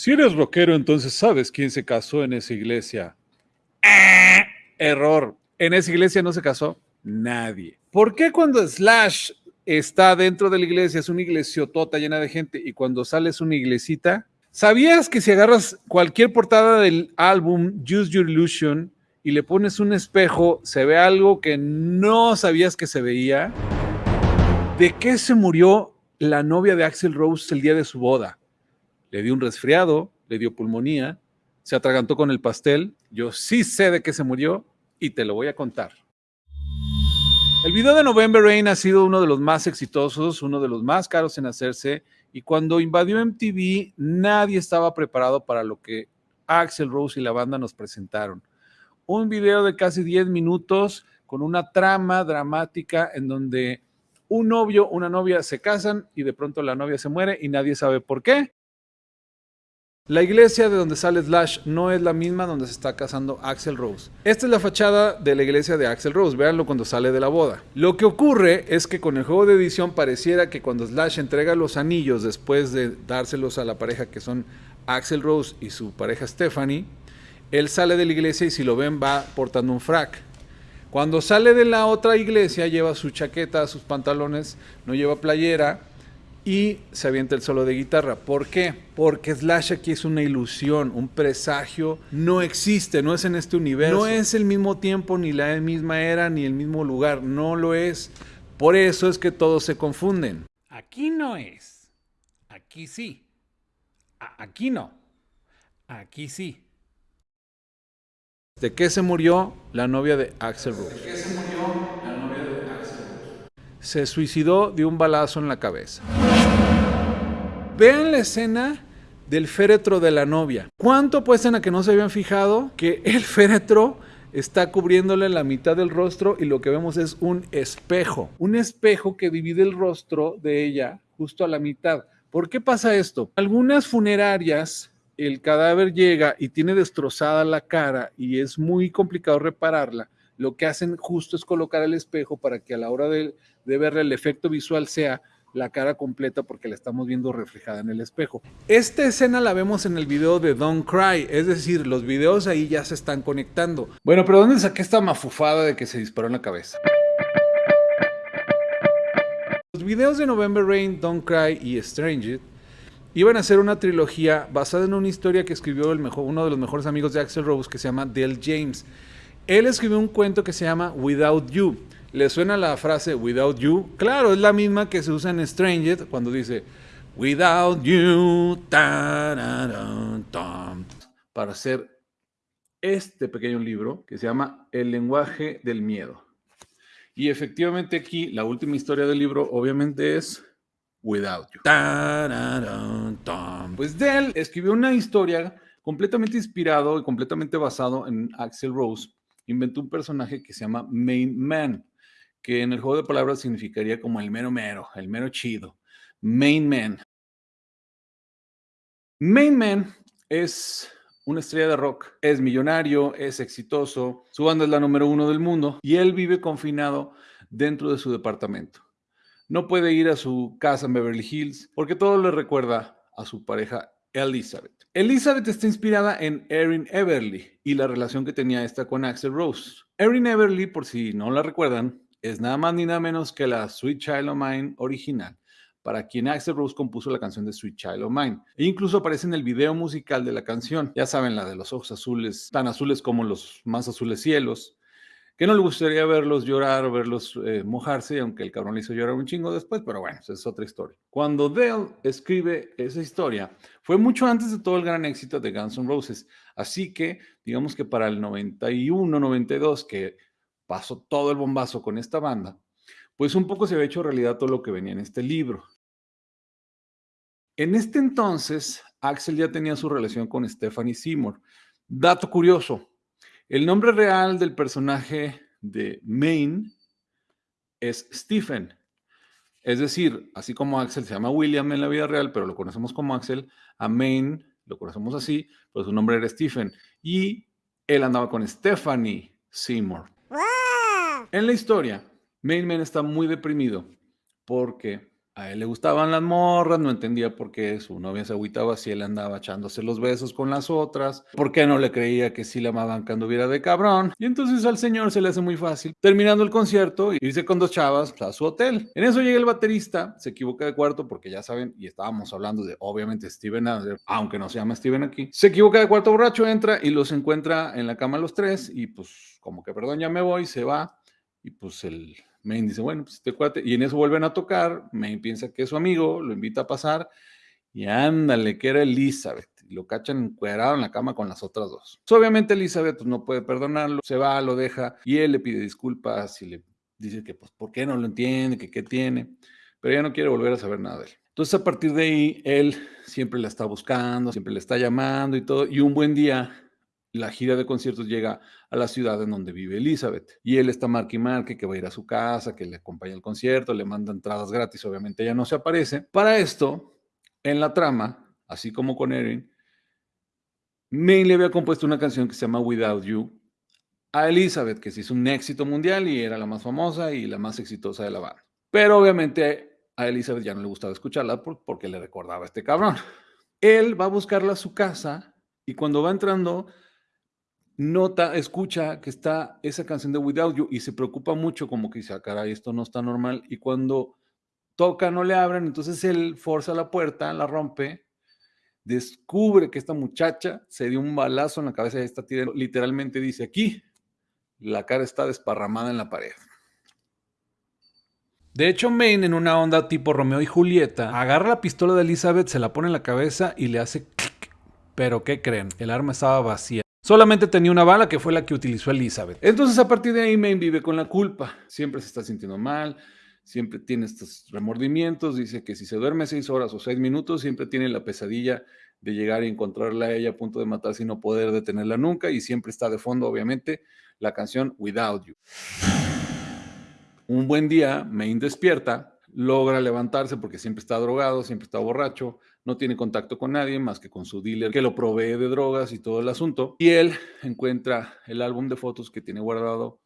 Si eres rockero, entonces sabes quién se casó en esa iglesia. Error. En esa iglesia no se casó nadie. ¿Por qué cuando Slash está dentro de la iglesia es una iglesiotota llena de gente y cuando sale es una iglesita? ¿Sabías que si agarras cualquier portada del álbum Use Your Illusion y le pones un espejo, se ve algo que no sabías que se veía? ¿De qué se murió la novia de Axel Rose el día de su boda? Le dio un resfriado, le dio pulmonía, se atragantó con el pastel. Yo sí sé de qué se murió y te lo voy a contar. El video de November Rain ha sido uno de los más exitosos, uno de los más caros en hacerse, y cuando invadió MTV nadie estaba preparado para lo que Axel Rose y la banda nos presentaron. Un video de casi 10 minutos con una trama dramática en donde un novio, una novia se casan y de pronto la novia se muere y nadie sabe por qué. La iglesia de donde sale Slash no es la misma donde se está casando Axel Rose. Esta es la fachada de la iglesia de Axel Rose, véanlo cuando sale de la boda. Lo que ocurre es que con el juego de edición pareciera que cuando Slash entrega los anillos después de dárselos a la pareja que son Axel Rose y su pareja Stephanie, él sale de la iglesia y si lo ven va portando un frac. Cuando sale de la otra iglesia lleva su chaqueta, sus pantalones, no lleva playera y se avienta el solo de guitarra. ¿Por qué? Porque Slash aquí es una ilusión, un presagio. No existe, no es en este universo. No es el mismo tiempo, ni la misma era, ni el mismo lugar. No lo es. Por eso es que todos se confunden. Aquí no es. Aquí sí. aquí no. Aquí sí. ¿De qué se murió la novia de Axel Rose? ¿De qué se murió la novia de Axel Rose? Se suicidó de un balazo en la cabeza. Vean la escena del féretro de la novia. ¿Cuánto apuestan a que no se habían fijado que el féretro está cubriéndole la mitad del rostro y lo que vemos es un espejo? Un espejo que divide el rostro de ella justo a la mitad. ¿Por qué pasa esto? Algunas funerarias el cadáver llega y tiene destrozada la cara y es muy complicado repararla, lo que hacen justo es colocar el espejo para que a la hora de, de verle el efecto visual sea la cara completa porque la estamos viendo reflejada en el espejo. Esta escena la vemos en el video de Don't Cry, es decir, los videos ahí ya se están conectando. Bueno, pero ¿dónde saqué esta mafufada de que se disparó en la cabeza? Los videos de November Rain, Don't Cry y Strange iban a ser una trilogía basada en una historia que escribió uno de los mejores amigos de Axel Rose que se llama Dale James. Él escribió un cuento que se llama Without You ¿Le suena la frase without you? Claro, es la misma que se usa en Stranger cuando dice without you para hacer este pequeño libro que se llama El lenguaje del miedo. Y efectivamente aquí la última historia del libro obviamente es Without You. Pues Dell escribió una historia completamente inspirado y completamente basado en Axel Rose. Inventó un personaje que se llama Main Man que en el juego de palabras significaría como el mero mero, el mero chido, main man. Main man es una estrella de rock, es millonario, es exitoso, su banda es la número uno del mundo y él vive confinado dentro de su departamento. No puede ir a su casa en Beverly Hills porque todo le recuerda a su pareja Elizabeth. Elizabeth está inspirada en Erin Everly y la relación que tenía esta con Axel Rose. Erin Everly, por si no la recuerdan, es nada más ni nada menos que la Sweet Child of Mine original, para quien Axel Rose compuso la canción de Sweet Child of Mine. E incluso aparece en el video musical de la canción. Ya saben, la de los ojos azules, tan azules como los más azules cielos, que no le gustaría verlos llorar o verlos eh, mojarse, aunque el cabrón le hizo llorar un chingo después, pero bueno, esa es otra historia. Cuando Dale escribe esa historia, fue mucho antes de todo el gran éxito de Guns N' Roses, así que digamos que para el 91, 92, que pasó todo el bombazo con esta banda, pues un poco se había hecho realidad todo lo que venía en este libro. En este entonces, Axel ya tenía su relación con Stephanie Seymour. Dato curioso, el nombre real del personaje de Maine es Stephen. Es decir, así como Axel se llama William en la vida real, pero lo conocemos como Axel, a Maine lo conocemos así, pues su nombre era Stephen. Y él andaba con Stephanie Seymour. En la historia, Main Man está muy deprimido porque A él le gustaban las morras, no entendía por qué su novia se agüitaba si él andaba echándose los besos con las otras, por qué no le creía que sí la amaban cuando hubiera de cabrón. Y entonces al señor se le hace muy fácil, terminando el concierto, irse con dos chavas a su hotel. En eso llega el baterista, se equivoca de cuarto porque ya saben, y estábamos hablando de obviamente Steven Adler, aunque no se llama Steven aquí, se equivoca de cuarto borracho, entra y los encuentra en la cama los tres y pues como que perdón, ya me voy, se va y pues el Main dice, bueno, pues este cuate, y en eso vuelven a tocar, Main piensa que es su amigo, lo invita a pasar, y ándale, que era Elizabeth, y lo cachan encuadrado en la cama con las otras dos. Obviamente Elizabeth pues, no puede perdonarlo, se va, lo deja, y él le pide disculpas y le dice que, pues, ¿por qué no lo entiende? Que qué tiene, pero ya no quiere volver a saber nada de él. Entonces, a partir de ahí, él siempre la está buscando, siempre le está llamando y todo, y un buen día la gira de conciertos llega a la ciudad en donde vive Elizabeth. Y él está marque y marque que va a ir a su casa, que le acompaña al concierto, le manda entradas gratis, obviamente ella no se aparece. Para esto, en la trama, así como con Erin, Main le había compuesto una canción que se llama Without You a Elizabeth, que se hizo un éxito mundial y era la más famosa y la más exitosa de la banda. Pero obviamente a Elizabeth ya no le gustaba escucharla porque le recordaba a este cabrón. Él va a buscarla a su casa y cuando va entrando nota, escucha que está esa canción de Without You y se preocupa mucho, como que dice, ah, caray, esto no está normal. Y cuando toca, no le abren, entonces él forza la puerta, la rompe, descubre que esta muchacha se dio un balazo en la cabeza de esta tía, literalmente dice aquí, la cara está desparramada en la pared. De hecho, Maine, en una onda tipo Romeo y Julieta, agarra la pistola de Elizabeth, se la pone en la cabeza y le hace clic. Pero, ¿qué creen? El arma estaba vacía. Solamente tenía una bala que fue la que utilizó Elizabeth. Entonces a partir de ahí Maine vive con la culpa. Siempre se está sintiendo mal, siempre tiene estos remordimientos. Dice que si se duerme seis horas o seis minutos, siempre tiene la pesadilla de llegar y encontrarla a ella a punto de matarse y no poder detenerla nunca. Y siempre está de fondo, obviamente, la canción Without You. Un buen día, Maine despierta logra levantarse porque siempre está drogado, siempre está borracho, no tiene contacto con nadie más que con su dealer que lo provee de drogas y todo el asunto. Y él encuentra el álbum de fotos que tiene guardado,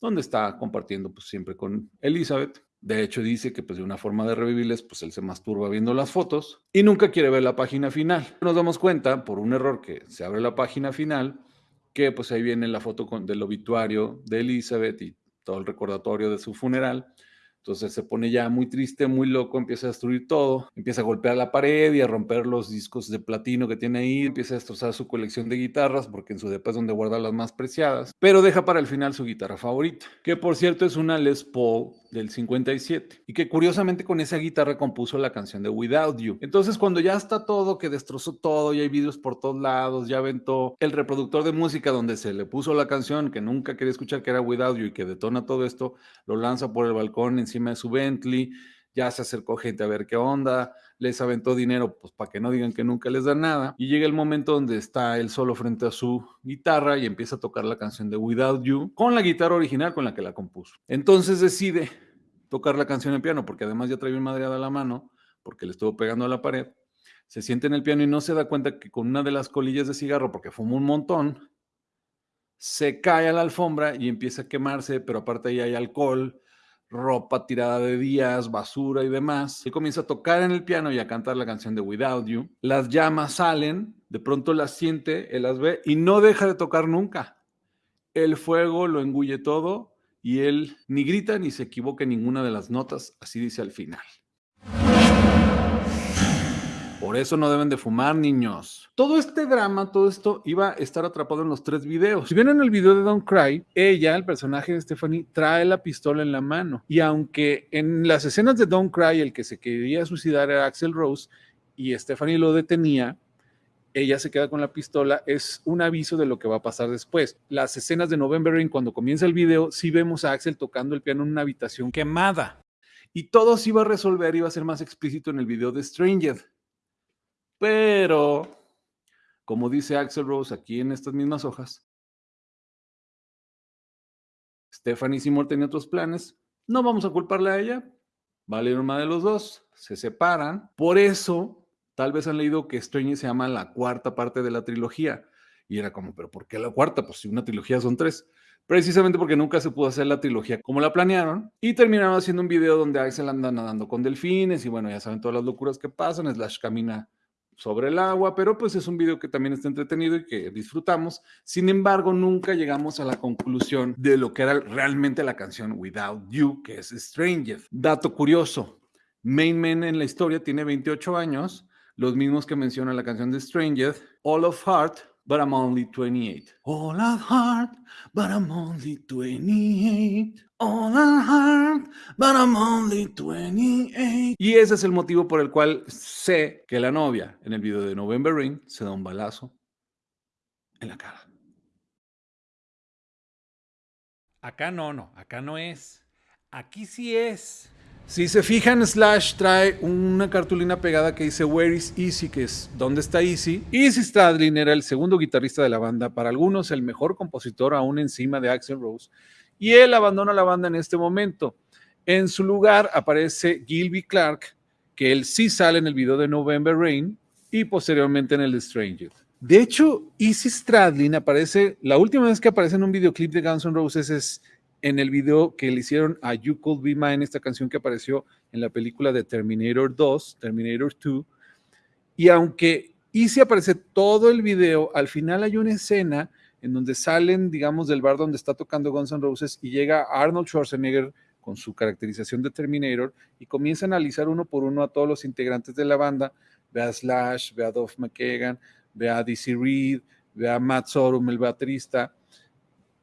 donde está compartiendo pues siempre con Elizabeth. De hecho dice que pues de una forma de revivirles, pues él se masturba viendo las fotos y nunca quiere ver la página final. Nos damos cuenta por un error que se abre la página final, que pues ahí viene la foto con, del obituario de Elizabeth y todo el recordatorio de su funeral entonces se pone ya muy triste, muy loco, empieza a destruir todo, empieza a golpear la pared y a romper los discos de platino que tiene ahí, empieza a destrozar su colección de guitarras, porque en su depa es donde guarda las más preciadas, pero deja para el final su guitarra favorita, que por cierto es una Les Paul del 57, y que curiosamente con esa guitarra compuso la canción de Without You. Entonces cuando ya está todo, que destrozó todo, y hay vídeos por todos lados, ya aventó el reproductor de música donde se le puso la canción que nunca quería escuchar, que era Without You, y que detona todo esto, lo lanza por el balcón de su Bentley, ya se acercó gente a ver qué onda, les aventó dinero pues para que no digan que nunca les da nada y llega el momento donde está él solo frente a su guitarra y empieza a tocar la canción de Without You con la guitarra original con la que la compuso. Entonces decide tocar la canción en piano porque además ya traía un madreada a la mano porque le estuvo pegando a la pared. Se siente en el piano y no se da cuenta que con una de las colillas de cigarro, porque fuma un montón, se cae a la alfombra y empieza a quemarse, pero aparte ahí hay alcohol, ropa tirada de días, basura y demás. Y comienza a tocar en el piano y a cantar la canción de Without You. Las llamas salen, de pronto las siente, él las ve y no deja de tocar nunca. El fuego lo engulle todo y él ni grita ni se equivoca en ninguna de las notas, así dice al final. Por eso no deben de fumar, niños. Todo este drama, todo esto iba a estar atrapado en los tres videos. Si ven en el video de Don't Cry, ella, el personaje de Stephanie, trae la pistola en la mano. Y aunque en las escenas de Don't Cry el que se quería suicidar era Axel Rose y Stephanie lo detenía, ella se queda con la pistola, es un aviso de lo que va a pasar después. Las escenas de November Rain, cuando comienza el video, sí vemos a Axel tocando el piano en una habitación quemada. Y todo se iba a resolver, iba a ser más explícito en el video de Stranger. Pero, como dice Axel Rose aquí en estas mismas hojas, Stephanie Seymour tenía otros planes. No vamos a culparle a ella. Vale una de los dos. Se separan. Por eso, tal vez han leído que Stranger se llama la cuarta parte de la trilogía. Y era como, ¿pero por qué la cuarta? Pues si una trilogía son tres. precisamente porque nunca se pudo hacer la trilogía como la planearon, y terminaron haciendo un video donde Axel anda nadando con delfines, y bueno, ya saben todas las locuras que pasan, Slash camina sobre el agua, pero pues es un video que también está entretenido y que disfrutamos. Sin embargo, nunca llegamos a la conclusión de lo que era realmente la canción Without You, que es Stranger. Dato curioso, Main Man en la historia tiene 28 años, los mismos que menciona la canción de Stranger, All of Heart, but I'm only 28. All of heart, but I'm only 28. All of heart, but I'm only 28. Y ese es el motivo por el cual sé que la novia en el video de November Rain se da un balazo en la cara. Acá no, no, acá no es. Aquí sí es. Si se fijan, Slash trae una cartulina pegada que dice Where is Easy, que es ¿Dónde está Easy? Easy Stradlin era el segundo guitarrista de la banda, para algunos el mejor compositor aún encima de Axel Rose, y él abandona la banda en este momento. En su lugar aparece Gilby Clark, que él sí sale en el video de November Rain y posteriormente en el Stranger. De hecho, Easy Stradlin aparece, la última vez que aparece en un videoclip de Guns N' Roses es en el video que le hicieron a You Could Be Mine, esta canción que apareció en la película de Terminator 2, Terminator 2. Y aunque Easy aparece todo el video, al final hay una escena en donde salen, digamos, del bar donde está tocando Guns N' Roses y llega Arnold Schwarzenegger con su caracterización de Terminator y comienza a analizar uno por uno a todos los integrantes de la banda. Ve a Slash, ve a Duff McKagan, ve a Dizzy Reed, ve a Matt Sorum, el baterista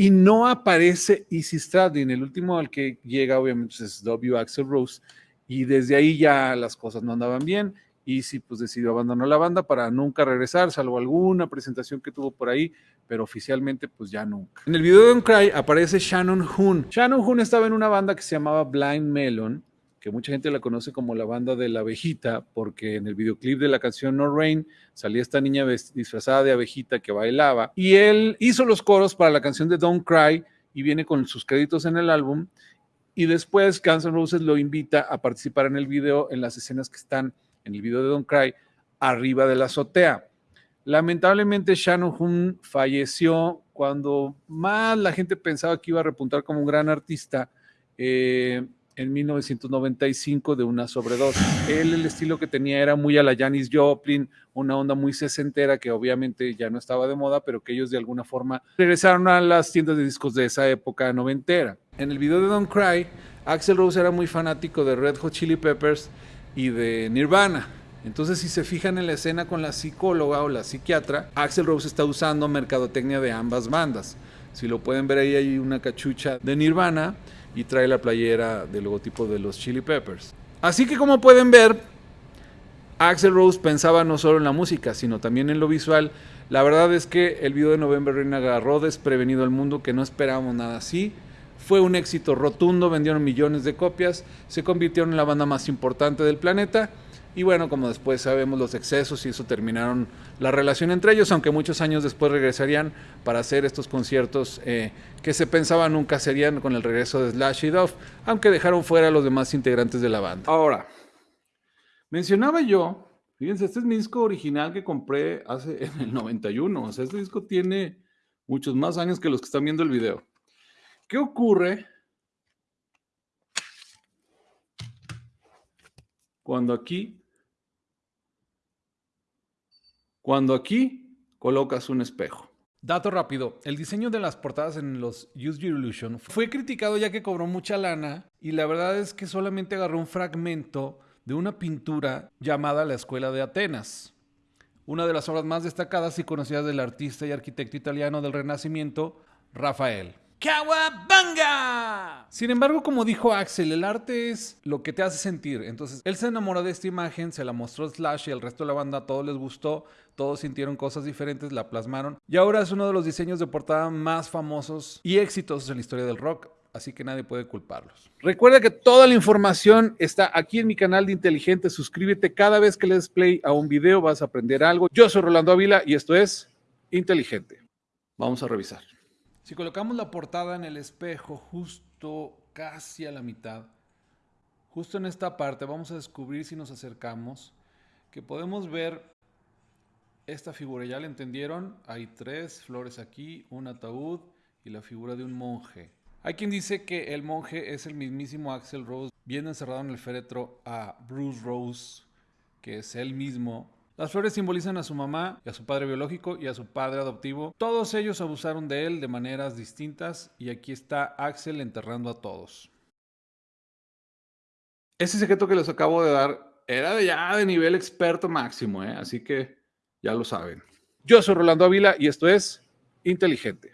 y no aparece Easy Stradlin. El último al que llega, obviamente, pues, es W. Axel Rose. Y desde ahí ya las cosas no andaban bien. Easy pues decidió abandonar la banda para nunca regresar, salvo alguna presentación que tuvo por ahí, pero oficialmente pues ya nunca. En el video de Don't Cry aparece Shannon Hoon. Shannon Hoon estaba en una banda que se llamaba Blind Melon, que mucha gente la conoce como la banda de la abejita, porque en el videoclip de la canción No Rain salía esta niña disfrazada de abejita que bailaba, y él hizo los coros para la canción de Don't Cry y viene con sus créditos en el álbum, y después Guns N' Roses lo invita a participar en el video, en las escenas que están en el video de Don't Cry, arriba de la azotea. Lamentablemente Shannon Hoon falleció cuando más la gente pensaba que iba a repuntar como un gran artista. Eh, en 1995 de una sobredosis. Él, el estilo que tenía era muy a la Janis Joplin, una onda muy sesentera que obviamente ya no estaba de moda, pero que ellos de alguna forma regresaron a las tiendas de discos de esa época noventera. En el video de Don't Cry, Axel Rose era muy fanático de Red Hot Chili Peppers y de Nirvana. Entonces, si se fijan en la escena con la psicóloga o la psiquiatra, Axel Rose está usando mercadotecnia de ambas bandas. Si lo pueden ver ahí, hay una cachucha de Nirvana y trae la playera del logotipo de los Chili Peppers. Así que como pueden ver, Axel Rose pensaba no solo en la música, sino también en lo visual. La verdad es que el video de November Rain agarró desprevenido al mundo que no esperábamos nada así. Fue un éxito rotundo, vendieron millones de copias, se convirtieron en la banda más importante del planeta y bueno, como después sabemos los excesos y eso terminaron la relación entre ellos, aunque muchos años después regresarían para hacer estos conciertos eh, que se pensaba nunca serían con el regreso de Slash y Duff, aunque dejaron fuera a los demás integrantes de la banda. Ahora, mencionaba yo, fíjense, este es mi disco original que compré hace en el 91, o sea, este disco tiene muchos más años que los que están viendo el video. ¿Qué ocurre cuando aquí cuando aquí colocas un espejo. Dato rápido, el diseño de las portadas en los Use Your Illusion fue criticado ya que cobró mucha lana y la verdad es que solamente agarró un fragmento de una pintura llamada La Escuela de Atenas, una de las obras más destacadas y conocidas del artista y arquitecto italiano del Renacimiento, Rafael. ¡Kawabanga! Sin embargo, como dijo Axel, el arte es lo que te hace sentir. Entonces, él se enamoró de esta imagen, se la mostró Slash y al resto de la banda a todos les gustó, todos sintieron cosas diferentes, la plasmaron. Y ahora es uno de los diseños de portada más famosos y exitosos en la historia del rock. Así que nadie puede culparlos. Recuerda que toda la información está aquí en mi canal de Inteligente. Suscríbete cada vez que le des play a un video, vas a aprender algo. Yo soy Rolando Ávila y esto es Inteligente. Vamos a revisar. Si colocamos la portada en el espejo justo casi a la mitad, justo en esta parte, vamos a descubrir si nos acercamos que podemos ver esta figura. ¿Ya la entendieron? Hay tres flores aquí, un ataúd y la figura de un monje. Hay quien dice que el monje es el mismísimo Axel Rose, viendo encerrado en el féretro a Bruce Rose, que es él mismo. Las flores simbolizan a su mamá y a su padre biológico y a su padre adoptivo. Todos ellos abusaron de él de maneras distintas y aquí está Axel enterrando a todos. Ese secreto que les acabo de dar era de ya de nivel experto máximo, ¿eh? así que ya lo saben. Yo soy Rolando Ávila y esto es Inteligente.